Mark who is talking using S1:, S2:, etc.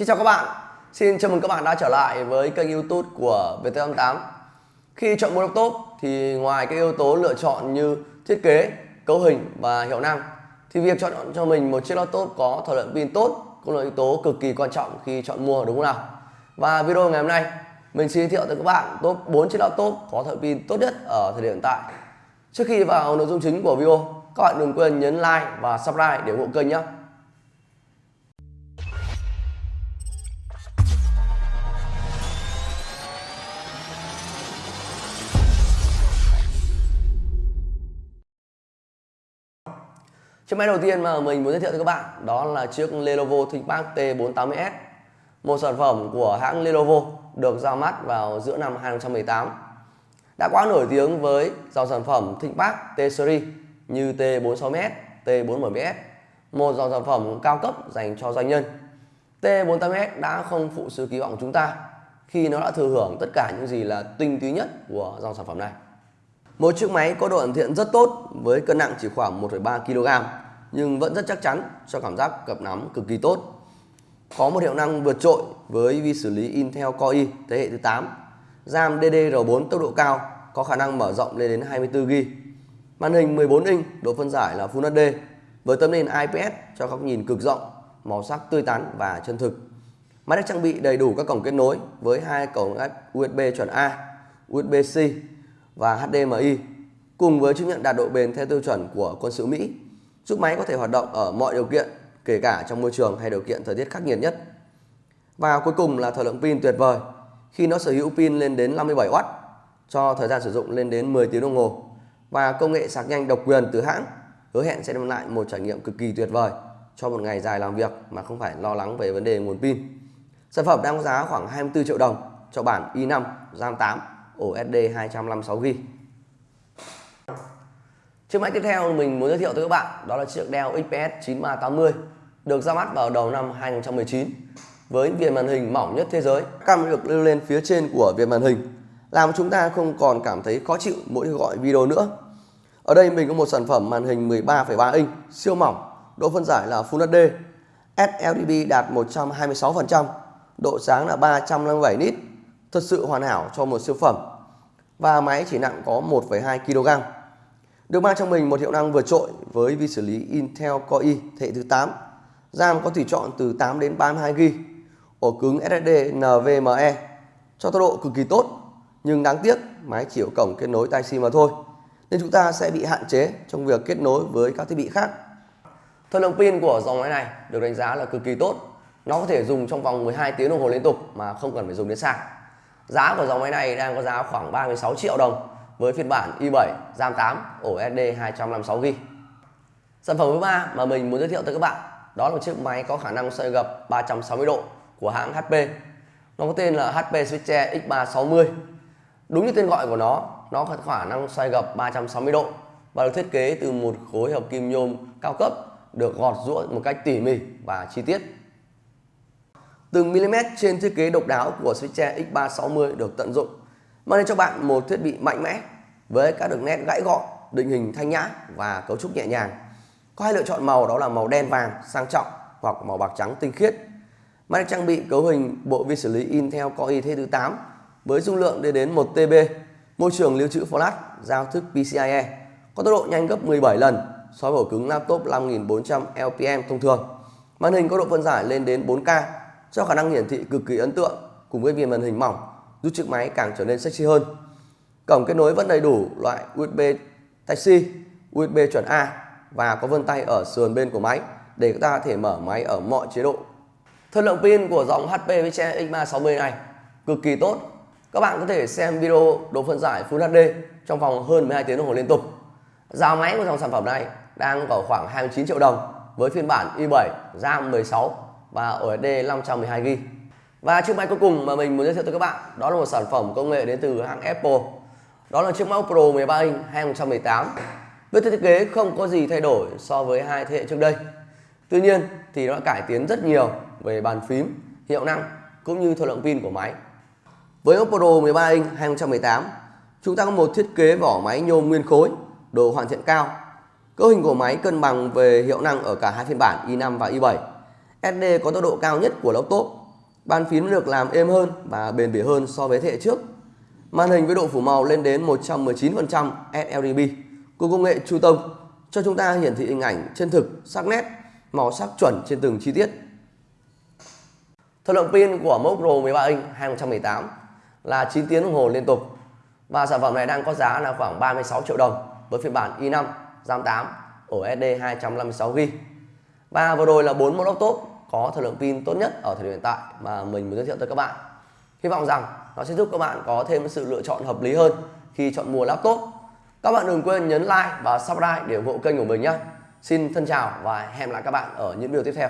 S1: Xin chào các bạn, xin chào mừng các bạn đã trở lại với kênh youtube của VT88 Khi chọn mua laptop thì ngoài các yếu tố lựa chọn như thiết kế, cấu hình và hiệu năng thì việc chọn cho mình một chiếc laptop có thời lượng pin tốt cũng là yếu tố cực kỳ quan trọng khi chọn mua đúng không nào? Và video ngày hôm nay mình xin giới thiệu tới các bạn top 4 chiếc laptop có thời pin tốt nhất ở thời điểm hiện tại. Trước khi vào nội dung chính của video các bạn đừng quên nhấn like và subscribe để ủng hộ kênh nhé. Chiếc máy đầu tiên mà mình muốn giới thiệu cho các bạn đó là chiếc Lenovo ThinkPad T480S một sản phẩm của hãng Lenovo được ra mắt vào giữa năm 2018 đã quá nổi tiếng với dòng sản phẩm ThinkPad T-Series như T46S, T47S một dòng sản phẩm cao cấp dành cho doanh nhân. T480S đã không phụ sự kỳ vọng chúng ta khi nó đã thừa hưởng tất cả những gì là tinh túy nhất của dòng sản phẩm này một chiếc máy có độ hoàn thiện rất tốt với cân nặng chỉ khoảng 1,3 kg nhưng vẫn rất chắc chắn cho cảm giác cầm nắm cực kỳ tốt. Có một hiệu năng vượt trội với vi xử lý Intel Core i thế hệ thứ 8, RAM DDR4 tốc độ cao có khả năng mở rộng lên đến 24GB. Màn hình 14 inch, độ phân giải là Full HD với tấm nền IPS cho góc nhìn cực rộng, màu sắc tươi tắn và chân thực. Máy được trang bị đầy đủ các cổng kết nối với hai cổng USB chuẩn A, USB-C và HDMI cùng với chứng nhận đạt độ bền theo tiêu chuẩn của quân sự Mỹ, giúp máy có thể hoạt động ở mọi điều kiện, kể cả trong môi trường hay điều kiện thời tiết khắc nghiệt nhất. Và cuối cùng là thời lượng pin tuyệt vời, khi nó sở hữu pin lên đến 57W cho thời gian sử dụng lên đến 10 tiếng đồng hồ, và công nghệ sạc nhanh độc quyền từ hãng hứa hẹn sẽ đem lại một trải nghiệm cực kỳ tuyệt vời cho một ngày dài làm việc mà không phải lo lắng về vấn đề nguồn pin. Sản phẩm đang có giá khoảng 24 triệu đồng cho bản i5 RAM 8 ổ SD 256GB. Chiếc máy tiếp theo mình muốn giới thiệu tới các bạn đó là chiếc Dell XPS 9380 được ra mắt vào đầu năm 2019 với viền màn hình mỏng nhất thế giới. Cam được lưu lên phía trên của viền màn hình làm chúng ta không còn cảm thấy khó chịu mỗi khi gọi video nữa. Ở đây mình có một sản phẩm màn hình 13,3 inch siêu mỏng, độ phân giải là Full HD, sLDB đạt 126%, độ sáng là 357 nit, thật sự hoàn hảo cho một siêu phẩm. Và máy chỉ nặng có 1,2 kg. Được mang trong mình một hiệu năng vượt trội với vi xử lý Intel Core i thế hệ thứ 8. RAM có tùy chọn từ 8 đến 32GB. Ổ cứng SSD NVMe cho tốc độ cực kỳ tốt nhưng đáng tiếc máy chỉ có cổng kết nối Type-C mà thôi nên chúng ta sẽ bị hạn chế trong việc kết nối với các thiết bị khác. Thời lượng pin của dòng máy này được đánh giá là cực kỳ tốt. Nó có thể dùng trong vòng 12 tiếng đồng hồ liên tục mà không cần phải dùng đến sạc. Giá của dòng máy này đang có giá khoảng 36 triệu đồng với phiên bản i7 RAM 8 ổ SD 256GB. Sản phẩm thứ ba mà mình muốn giới thiệu tới các bạn đó là một chiếc máy có khả năng xoay gập 360 độ của hãng HP. Nó có tên là HP Switcher X360. Đúng như tên gọi của nó, nó có khả năng xoay gập 360 độ và được thiết kế từ một khối hợp kim nhôm cao cấp được gọt rũa một cách tỉ mỉ và chi tiết. Từng mm trên thiết kế độc đáo của Switcher X360 được tận dụng mang đến cho bạn một thiết bị mạnh mẽ với các đường nét gãy gọn, định hình thanh nhã và cấu trúc nhẹ nhàng. Có hai lựa chọn màu đó là màu đen vàng sang trọng hoặc màu bạc trắng tinh khiết. Máy trang bị cấu hình bộ vi xử lý Intel Core i thế thứ 8 với dung lượng lên đến 1 TB, môi trường lưu trữ flash, giao thức PCIe, có tốc độ nhanh gấp 17 lần so với ổ cứng laptop 5400 LPM thông thường. Màn hình có độ phân giải lên đến 4K cho khả năng hiển thị cực kỳ ấn tượng cùng với viền màn hình mỏng giúp chiếc máy càng trở nên sexy hơn. Cổng kết nối vẫn đầy đủ loại USB Type-C, USB chuẩn A và có vân tay ở sườn bên của máy để chúng ta có thể mở máy ở mọi chế độ. Thời lượng pin của dòng HP Vice X360 này cực kỳ tốt. Các bạn có thể xem video độ phân giải Full HD trong vòng hơn 12 tiếng đồng hồ liên tục. Giá máy của dòng sản phẩm này đang ở khoảng 29 triệu đồng với phiên bản i7 RAM 16 và OSD 512GB. Và chiếc máy cuối cùng mà mình muốn giới thiệu tới các bạn đó là một sản phẩm công nghệ đến từ hãng Apple. Đó là chiếc MacBook Pro 13 inch 2018. Với thiết kế không có gì thay đổi so với hai thế hệ trước đây. Tuy nhiên thì nó đã cải tiến rất nhiều về bàn phím, hiệu năng cũng như thời lượng pin của máy. Với MacBook Pro 13 inch 2018, chúng ta có một thiết kế vỏ máy nhôm nguyên khối, độ hoàn thiện cao. Cấu hình của máy cân bằng về hiệu năng ở cả hai phiên bản i5 và i7. SD có tốc độ cao nhất của laptop Bàn phím được làm êm hơn và bền bỉ hơn so với thế hệ trước. Màn hình với độ phủ màu lên đến 119% sRGB cùng công nghệ True Tone cho chúng ta hiển thị hình ảnh chân thực, sắc nét, màu sắc chuẩn trên từng chi tiết. Thời lượng pin của mẫu Pro 13 inch 2018 là 9 tiếng đồng hồ liên tục và sản phẩm này đang có giá là khoảng 36 triệu đồng với phiên bản i5 RAM 8 ổ SD 256GB. Và vừa rồi là 4 mẫu laptop có thời lượng pin tốt nhất ở thời điểm hiện tại mà mình muốn giới thiệu tới các bạn. Hy vọng rằng nó sẽ giúp các bạn có thêm sự lựa chọn hợp lý hơn khi chọn mua laptop. Các bạn đừng quên nhấn like và subscribe để ủng hộ kênh của mình nhé. Xin thân chào và hẹn lại các bạn ở những video tiếp theo.